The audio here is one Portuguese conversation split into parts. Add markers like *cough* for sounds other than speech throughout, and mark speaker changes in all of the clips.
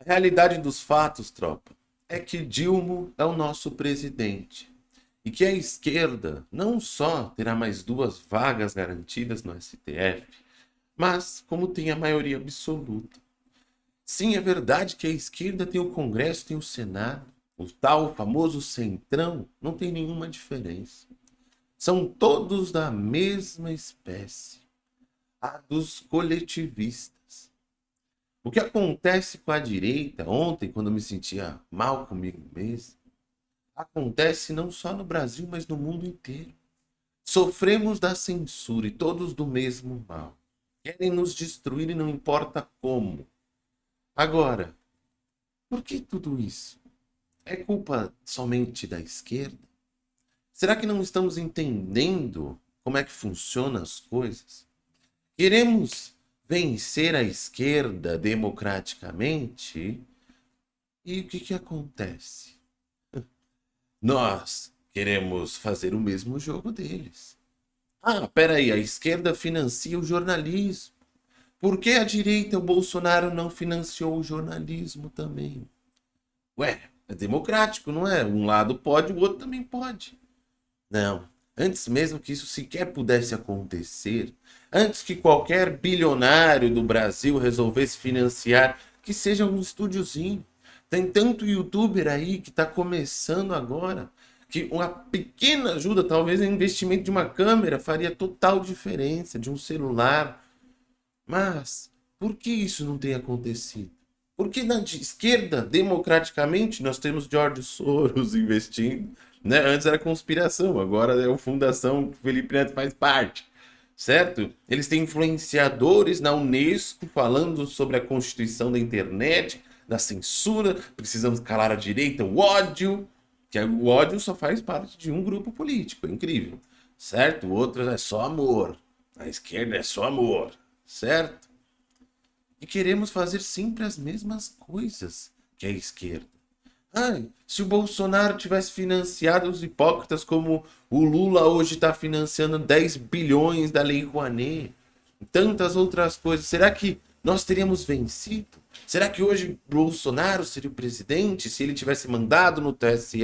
Speaker 1: A realidade dos fatos, tropa, é que Dilma é o nosso presidente. E que a esquerda não só terá mais duas vagas garantidas no STF, mas como tem a maioria absoluta. Sim, é verdade que a esquerda tem o Congresso, tem o Senado, o tal famoso centrão, não tem nenhuma diferença. São todos da mesma espécie, a dos coletivistas. O que acontece com a direita ontem, quando eu me sentia mal comigo mesmo, acontece não só no Brasil, mas no mundo inteiro. Sofremos da censura e todos do mesmo mal. Querem nos destruir e não importa como. Agora, por que tudo isso? É culpa somente da esquerda? Será que não estamos entendendo como é que funcionam as coisas? Queremos vencer a esquerda democraticamente? E o que, que acontece? Nós queremos fazer o mesmo jogo deles. Ah, peraí, a esquerda financia o jornalismo. Por que a direita, o Bolsonaro, não financiou o jornalismo também? Ué, é democrático, não é? Um lado pode, o outro também pode. Não. Antes mesmo que isso sequer pudesse acontecer, antes que qualquer bilionário do Brasil resolvesse financiar, que seja um estúdiozinho. Tem tanto youtuber aí que está começando agora, que uma pequena ajuda, talvez o investimento de uma câmera faria total diferença, de um celular. Mas, por que isso não tem acontecido? Porque na esquerda, democraticamente, nós temos George Soros *laughs* investindo. Né? Antes era conspiração, agora é a fundação Felipe Neto faz parte. Certo? Eles têm influenciadores na Unesco falando sobre a constituição da internet, da censura, precisamos calar a direita, o ódio, que é, o ódio só faz parte de um grupo político, é incrível. Certo? O outro é só amor. A esquerda é só amor. Certo? E queremos fazer sempre as mesmas coisas que a esquerda. Ai, se o Bolsonaro tivesse financiado os hipócritas como o Lula hoje está financiando 10 bilhões da Lei Rouanet tantas outras coisas, será que nós teríamos vencido? Será que hoje Bolsonaro seria o presidente se ele tivesse mandado no TSE,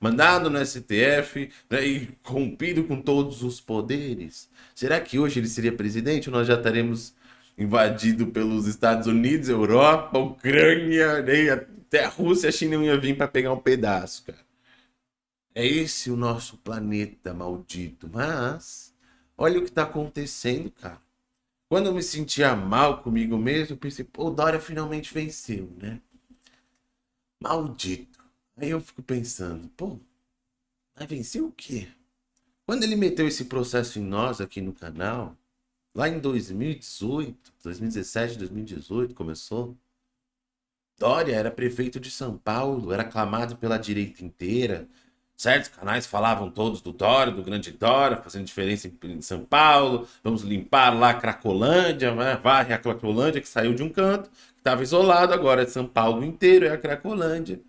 Speaker 1: mandado no STF né, e rompido com todos os poderes? Será que hoje ele seria presidente ou nós já estaremos invadido pelos Estados Unidos, Europa, Ucrânia, né? Até a Rússia, a China ia vir para pegar um pedaço, cara. É esse o nosso planeta maldito. Mas, olha o que está acontecendo, cara. Quando eu me sentia mal comigo mesmo, eu pensei, pô, o Dória finalmente venceu, né? Maldito. Aí eu fico pensando, pô, mas venceu o quê? Quando ele meteu esse processo em nós aqui no canal, Lá em 2018, 2017, 2018 começou. Dória era prefeito de São Paulo, era aclamado pela direita inteira. Certos canais falavam todos do Dória, do grande Dória, fazendo diferença em São Paulo. Vamos limpar lá a Cracolândia, né? varre a Cracolândia que saiu de um canto, que estava isolado, agora é São Paulo inteiro, é a Cracolândia.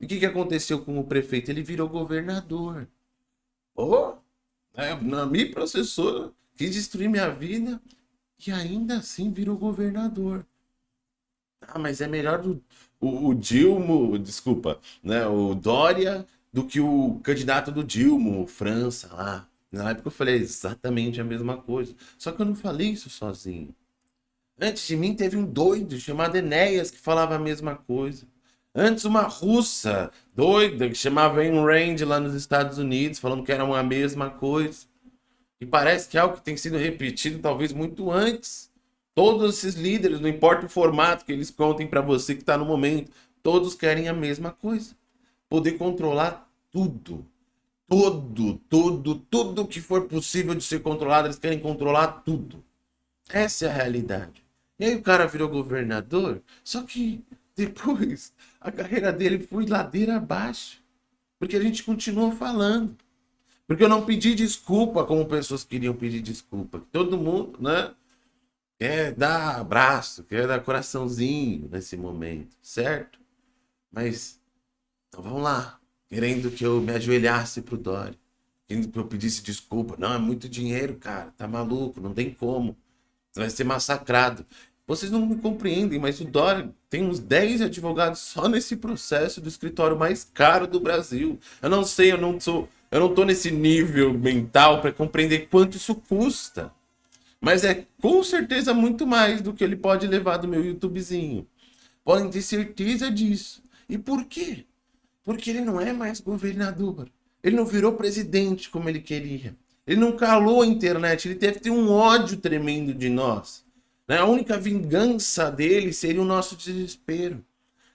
Speaker 1: E o que, que aconteceu com o prefeito? Ele virou governador. Pô, né? me processou quis destruir minha vida e ainda assim virou governador. Ah, mas é melhor do, o, o Dilma, desculpa, né, o Dória do que o candidato do Dilma, o França lá. Na época eu falei exatamente a mesma coisa. Só que eu não falei isso sozinho. Antes de mim teve um doido chamado Enéas que falava a mesma coisa. Antes uma russa doida que chamava Ayn Rand lá nos Estados Unidos falando que era uma mesma coisa. E parece que é algo que tem sido repetido talvez muito antes. Todos esses líderes, não importa o formato que eles contem para você que está no momento, todos querem a mesma coisa. Poder controlar tudo. Tudo, tudo, tudo que for possível de ser controlado, eles querem controlar tudo. Essa é a realidade. E aí o cara virou governador, só que *laughs* depois a carreira dele foi ladeira abaixo. Porque a gente continuou falando. Porque eu não pedi desculpa como pessoas queriam pedir desculpa. Todo mundo, né? Quer dar abraço, quer dar coraçãozinho nesse momento, certo? Mas, então vamos lá. Querendo que eu me ajoelhasse pro Dória. Querendo que eu pedisse desculpa. Não, é muito dinheiro, cara. Tá maluco, não tem como. Você vai ser massacrado. Vocês não me compreendem, mas o Dória tem uns 10 advogados só nesse processo do escritório mais caro do Brasil. Eu não sei, eu não sou, eu não tô nesse nível mental para compreender quanto isso custa. Mas é com certeza muito mais do que ele pode levar do meu YouTubezinho. Podem ter certeza disso. E por quê? Porque ele não é mais governador. Ele não virou presidente como ele queria. Ele não calou a internet. Ele deve ter um ódio tremendo de nós. Né? A única vingança dele seria o nosso desespero.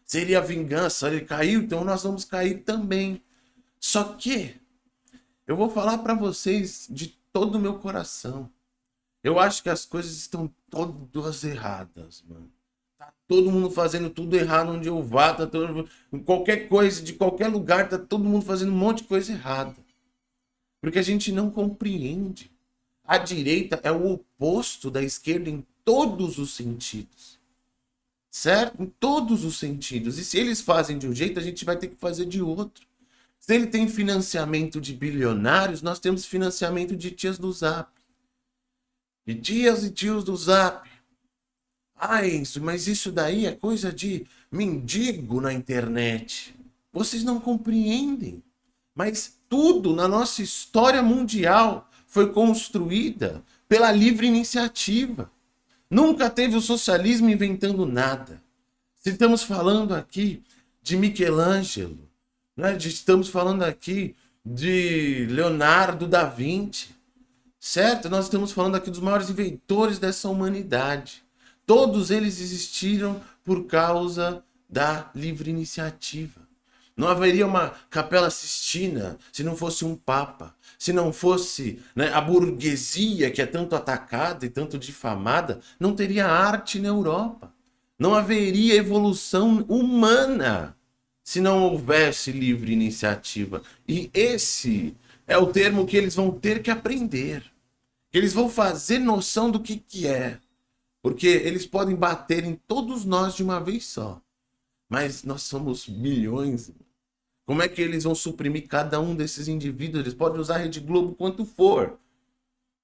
Speaker 1: Seria a vingança. Ele caiu, então nós vamos cair também. Só que eu vou falar para vocês de todo o meu coração. Eu acho que as coisas estão todas erradas, mano. Tá todo mundo fazendo tudo errado onde eu vá, tá todo... qualquer coisa, de qualquer lugar, tá todo mundo fazendo um monte de coisa errada. Porque a gente não compreende. A direita é o oposto da esquerda em todos os sentidos. Certo? Em todos os sentidos. E se eles fazem de um jeito, a gente vai ter que fazer de outro. Se ele tem financiamento de bilionários, nós temos financiamento de tias do Zap. De tias e tios do Zap. Ah, isso, mas isso daí é coisa de mendigo na internet. Vocês não compreendem. Mas tudo na nossa história mundial foi construída pela livre iniciativa. Nunca teve o socialismo inventando nada. Se estamos falando aqui de Michelangelo, né? estamos falando aqui de Leonardo da Vinci, certo? Nós estamos falando aqui dos maiores inventores dessa humanidade. Todos eles existiram por causa da livre iniciativa. Não haveria uma capela sistina se não fosse um papa, se não fosse né, a burguesia que é tanto atacada e tanto difamada, não teria arte na Europa. Não haveria evolução humana se não houvesse livre iniciativa. E esse é o termo que eles vão ter que aprender. Eles vão fazer noção do que, que é. Porque eles podem bater em todos nós de uma vez só. Mas nós somos milhões. Como é que eles vão suprimir cada um desses indivíduos? Eles podem usar a Rede Globo quanto for.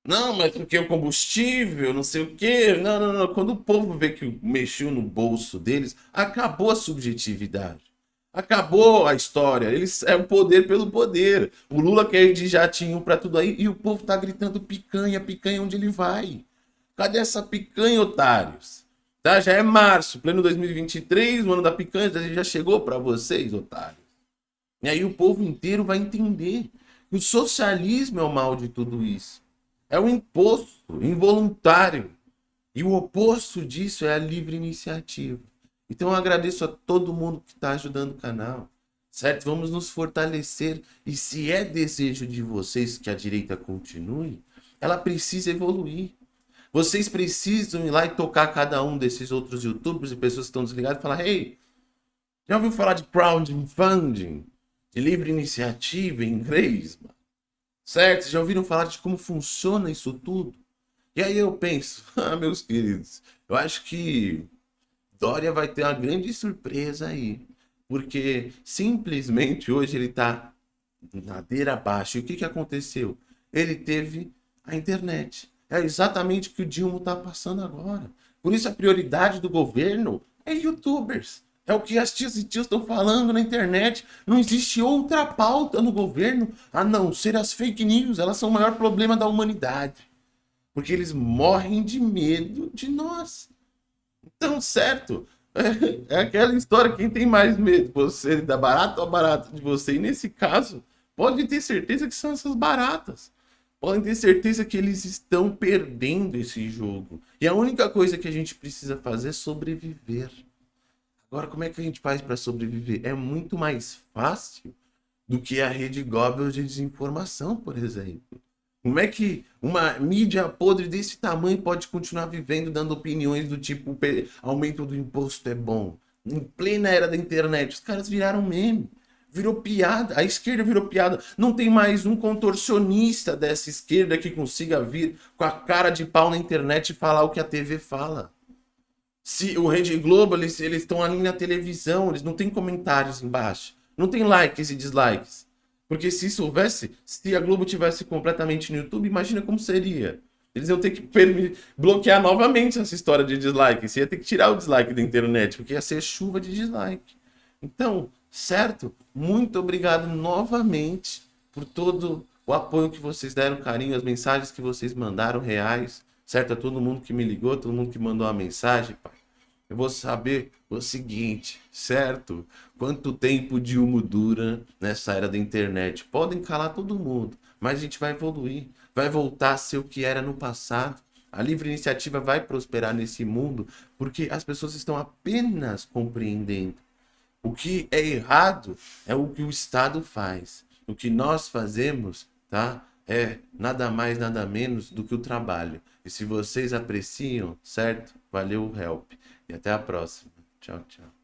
Speaker 1: Não, mas porque o combustível, não sei o quê. Não, não, não. Quando o povo vê que mexeu no bolso deles, acabou a subjetividade. Acabou a história. Eles é o poder pelo poder. O Lula quer ir de jatinho para tudo aí e o povo tá gritando picanha, picanha onde ele vai. Cadê essa picanha, otários? Tá? Já é março, pleno 2023, o ano da picanha já chegou para vocês, otários. E aí o povo inteiro vai entender que o socialismo é o mal de tudo isso. É o imposto involuntário. E o oposto disso é a livre iniciativa. Então eu agradeço a todo mundo que está ajudando o canal. Certo? Vamos nos fortalecer. E se é desejo de vocês que a direita continue, ela precisa evoluir. Vocês precisam ir lá e tocar cada um desses outros youtubers e pessoas que estão desligadas e falar, hey, já ouviu falar de crowdfunding? De livre iniciativa em inglês? Certo? Já ouviram falar de como funciona isso tudo? E aí eu penso, *laughs* ah, meus queridos, eu acho que Dória vai ter uma grande surpresa aí. Porque simplesmente hoje ele está ladeira abaixo. E o que, que aconteceu? Ele teve a internet. É exatamente o que o Dilma está passando agora. Por isso a prioridade do governo é youtubers. É o que as tias e tios estão falando na internet. Não existe outra pauta no governo a não ser as fake news. Elas são o maior problema da humanidade. Porque eles morrem de medo de nós. Então, certo. É, é aquela história, quem tem mais medo? Você da barata ou a barata de você? E nesse caso, pode ter certeza que são essas baratas podem ter certeza que eles estão perdendo esse jogo. E a única coisa que a gente precisa fazer é sobreviver. Agora, como é que a gente faz para sobreviver? É muito mais fácil do que a rede Goebbels de desinformação, por exemplo. Como é que uma mídia podre desse tamanho pode continuar vivendo dando opiniões do tipo aumento do imposto é bom? Em plena era da internet, os caras viraram meme virou piada, a esquerda virou piada. Não tem mais um contorcionista dessa esquerda que consiga vir com a cara de pau na internet e falar o que a TV fala. Se o Rede Globo, eles estão ali na televisão, eles não têm comentários embaixo. Não tem likes e dislikes. Porque se isso houvesse, se a Globo tivesse completamente no YouTube, imagina como seria. Eles iam ter que bloquear novamente essa história de dislike. Você ia ter que tirar o dislike da internet, porque ia ser chuva de dislike. Então, certo? Muito obrigado novamente por todo o apoio que vocês deram, carinho, as mensagens que vocês mandaram reais, certo? A todo mundo que me ligou, todo mundo que mandou uma mensagem, pai. Eu vou saber o seguinte, certo? Quanto tempo de humo dura nessa era da internet? Podem calar todo mundo, mas a gente vai evoluir, vai voltar a ser o que era no passado. A livre iniciativa vai prosperar nesse mundo porque as pessoas estão apenas compreendendo. O que é errado é o que o Estado faz. O que nós fazemos, tá? É nada mais, nada menos do que o trabalho. E se vocês apreciam, certo? Valeu help. E até a próxima. Tchau, tchau.